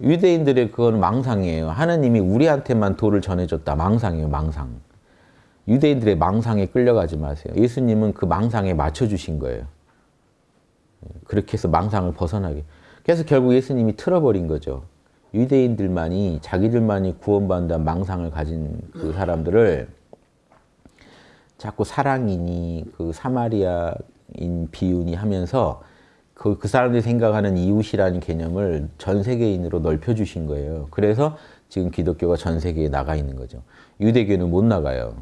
유대인들의 그건 망상이에요. 하나님이 우리한테만 도를 전해줬다. 망상이에요. 망상. 유대인들의 망상에 끌려가지 마세요. 예수님은 그 망상에 맞춰주신 거예요. 그렇게 해서 망상을 벗어나게. 그래서 결국 예수님이 틀어버린 거죠. 유대인들만이 자기들만이 구원받는다는 망상을 가진 그 사람들을 자꾸 사랑이니 그 사마리아인 비유니 하면서 그, 그 사람들이 생각하는 이웃이라는 개념을 전 세계인으로 넓혀주신 거예요. 그래서 지금 기독교가 전 세계에 나가 있는 거죠. 유대교는 못 나가요.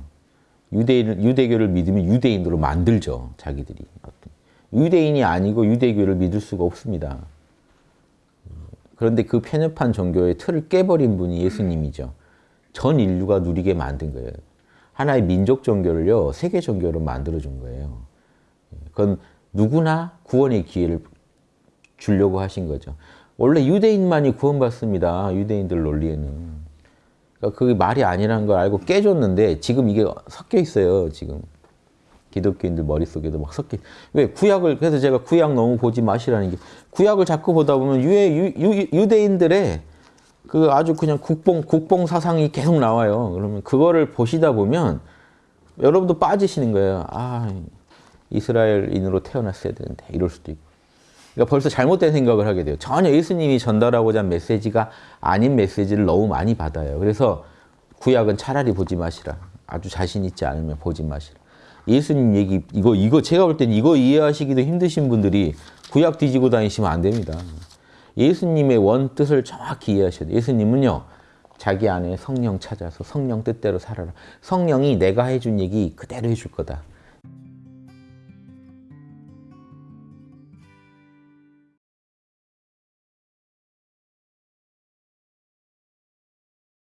유대인, 유대교를 믿으면 유대인으로 만들죠. 자기들이. 유대인이 아니고 유대교를 믿을 수가 없습니다. 그런데 그 편협한 종교의 틀을 깨버린 분이 예수님이죠. 전 인류가 누리게 만든 거예요. 하나의 민족 종교를요, 세계 종교로 만들어준 거예요. 그건 누구나 구원의 기회를 주려고 하신 거죠. 원래 유대인만이 구원받습니다. 유대인들 논리에는. 그러니까 그게 말이 아니라는 걸 알고 깨줬는데 지금 이게 섞여 있어요. 지금 기독교인들 머릿속에도 막 섞여. 왜 구약을 그래서 제가 구약 너무 보지 마시라는 게 구약을 자꾸 보다 보면 유해, 유, 유, 유대인들의 그 아주 그냥 국뽕 국뽕 사상이 계속 나와요. 그러면 그거를 보시다 보면 여러분도 빠지시는 거예요. 아 이스라엘인으로 태어났어야 되는데 이럴 수도 있고. 그러니까 벌써 잘못된 생각을 하게 돼요. 전혀 예수님이 전달하고자 한 메시지가 아닌 메시지를 너무 많이 받아요. 그래서 구약은 차라리 보지 마시라. 아주 자신 있지 않으면 보지 마시라. 예수님 얘기 이거 이거 제가 볼 땐 이거 이해하시기도 힘드신 분들이 구약 뒤지고 다니시면 안 됩니다. 예수님의 원 뜻을 정확히 이해하셔야 돼요. 예수님은요. 자기 안에 성령 찾아서 성령 뜻대로 살아라. 성령이 내가 해준 얘기 그대로 해줄 거다.